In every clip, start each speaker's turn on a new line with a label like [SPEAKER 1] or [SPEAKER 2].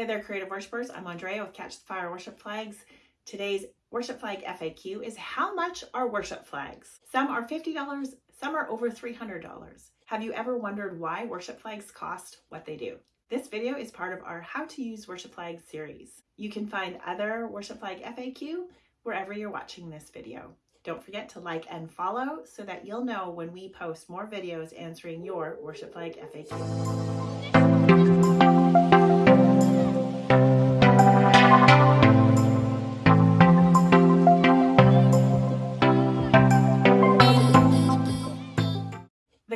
[SPEAKER 1] Hey there, creative worshipers. I'm Andrea with Catch the Fire Worship Flags. Today's worship flag FAQ is how much are worship flags? Some are $50, some are over $300. Have you ever wondered why worship flags cost what they do? This video is part of our How to Use Worship Flags series. You can find other worship flag FAQ wherever you're watching this video. Don't forget to like and follow so that you'll know when we post more videos answering your worship flag FAQ.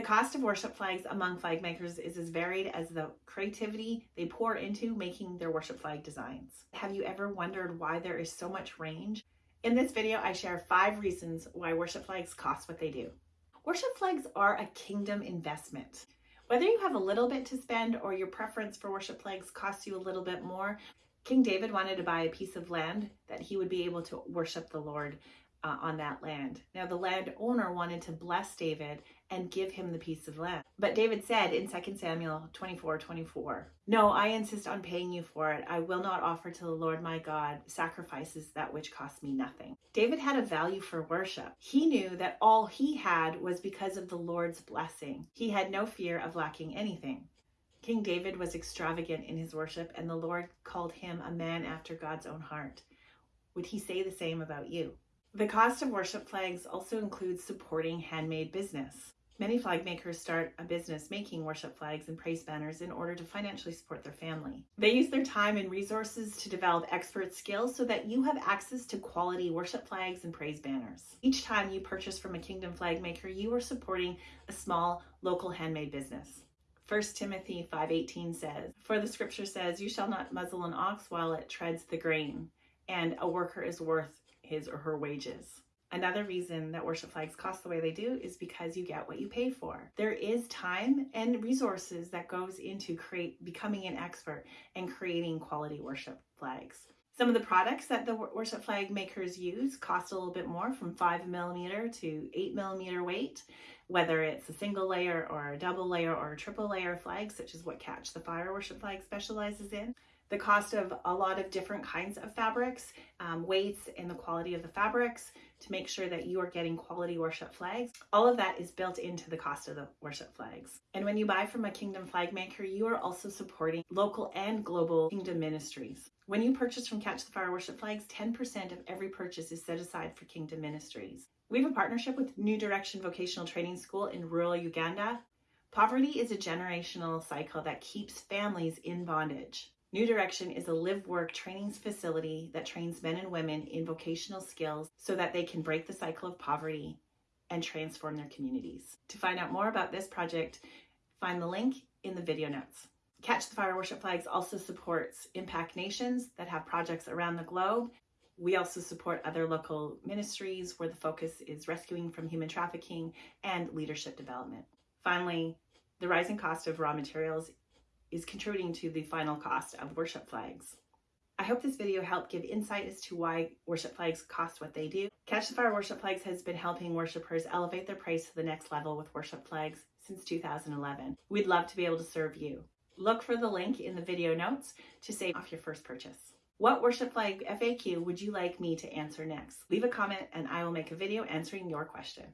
[SPEAKER 1] Cost of worship flags among flag makers is as varied as the creativity they pour into making their worship flag designs. Have you ever wondered why there is so much range? In this video, I share five reasons why worship flags cost what they do. Worship flags are a kingdom investment. Whether you have a little bit to spend or your preference for worship flags costs you a little bit more, King David wanted to buy a piece of land that he would be able to worship the Lord uh, on that land. Now, the landowner wanted to bless David and give him the piece of land. But David said in 2 Samuel 24 24, No, I insist on paying you for it. I will not offer to the Lord my God sacrifices that which cost me nothing. David had a value for worship. He knew that all he had was because of the Lord's blessing. He had no fear of lacking anything. King David was extravagant in his worship, and the Lord called him a man after God's own heart. Would he say the same about you? The cost of worship flags also includes supporting handmade business. Many flag makers start a business making worship flags and praise banners in order to financially support their family. They use their time and resources to develop expert skills so that you have access to quality worship flags and praise banners. Each time you purchase from a Kingdom flag maker, you are supporting a small local handmade business. 1 Timothy 5:18 says, "For the scripture says, you shall not muzzle an ox while it treads the grain, and a worker is worth his or her wages. Another reason that worship flags cost the way they do is because you get what you pay for. There is time and resources that goes into create becoming an expert and creating quality worship flags. Some of the products that the worship flag makers use cost a little bit more from five millimeter to eight millimeter weight, whether it's a single layer or a double layer or a triple layer flag, such as what Catch the Fire worship flag specializes in the cost of a lot of different kinds of fabrics, um, weights, and the quality of the fabrics to make sure that you are getting quality worship flags. All of that is built into the cost of the worship flags. And when you buy from a Kingdom flag maker, you are also supporting local and global Kingdom ministries. When you purchase from Catch the Fire Worship Flags, 10% of every purchase is set aside for Kingdom ministries. We have a partnership with New Direction Vocational Training School in rural Uganda. Poverty is a generational cycle that keeps families in bondage. New Direction is a live work training facility that trains men and women in vocational skills so that they can break the cycle of poverty and transform their communities. To find out more about this project, find the link in the video notes. Catch the Fire Worship Flags also supports Impact Nations that have projects around the globe. We also support other local ministries where the focus is rescuing from human trafficking and leadership development. Finally, the rising cost of raw materials is contributing to the final cost of worship flags. I hope this video helped give insight as to why worship flags cost what they do. Catch the Fire Worship Flags has been helping worshipers elevate their praise to the next level with worship flags since 2011. We'd love to be able to serve you. Look for the link in the video notes to save off your first purchase. What worship flag FAQ would you like me to answer next? Leave a comment and I will make a video answering your question.